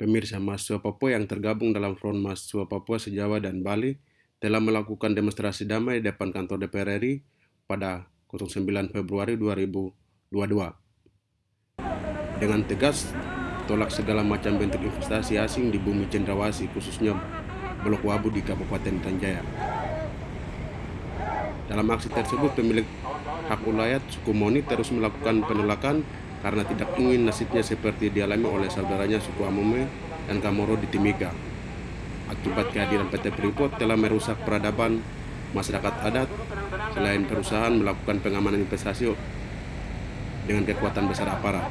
Pemirsa mahasiswa Papua yang tergabung dalam Front Mahasiswa Papua Sejawa dan Bali telah melakukan demonstrasi damai di depan kantor DPR RI pada 09 Februari 2022. Dengan tegas, tolak segala macam bentuk investasi asing di bumi cendrawasih, khususnya Blok Wabu di Kabupaten Tanjaya. Dalam aksi tersebut, pemilik hak ulayat suku Moni terus melakukan penolakan karena tidak ingin nasibnya seperti dialami oleh saudaranya suku Amume dan Kamoro di Timika. Akibat kehadiran PT Freeport telah merusak peradaban masyarakat adat selain perusahaan melakukan pengamanan investasi dengan kekuatan besar aparat.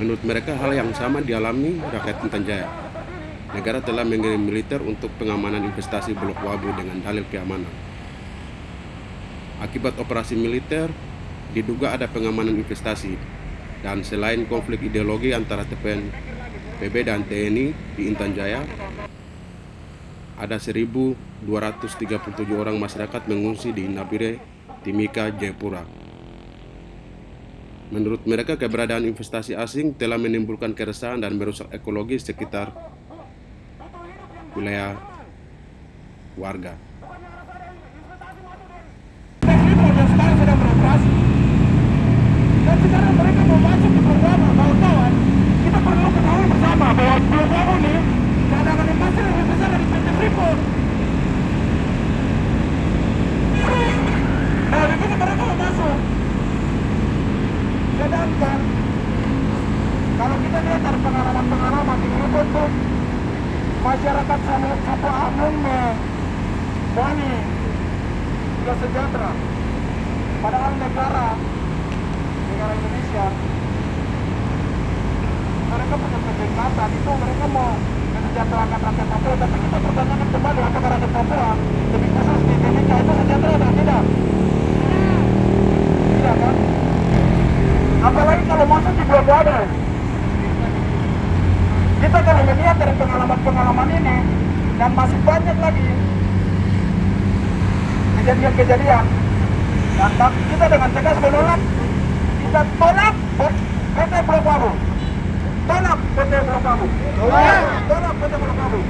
Menurut mereka hal yang sama dialami rakyat Intan Jaya. Negara telah mengirim militer untuk pengamanan investasi Blok Wabu dengan dalil keamanan. Akibat operasi militer, diduga ada pengamanan investasi dan selain konflik ideologi antara TPN PB dan TNI di Intan Jaya ada 1.237 orang masyarakat mengungsi di Nabire, Timika, Jayapura. Menurut mereka, keberadaan investasi asing telah menimbulkan keresahan dan merusak ekologi sekitar wilayah warga. Sekarang mereka mau masuk ke programa kawan-kawan. Kita perlu ketahui bersama bahwa program ini cadangan emas lebih besar dari PT Freeport. Nah mereka mau masuk. Kalau kita lihat masyarakat sama suku Amun Bani sudah sejahtera padahal negara negara Indonesia. Mereka punya kedekatan itu mereka mau mensejahterakan rakyat Papua tapi kita pertanyakan kembali apakah rakyat Papua. Lebih khusus di Timika itu sejahtera atau tidak? Tidak kan? Apalagi kalau masuk di Wada kita kalau melihat dari pengalaman-pengalaman ini dan masih banyak lagi kejadian-kejadian dan kita dengan tegas menolak kita tolak PT Blok Wabu. Tolak PT Blok Wabu. Tolak PT Blok Wabu.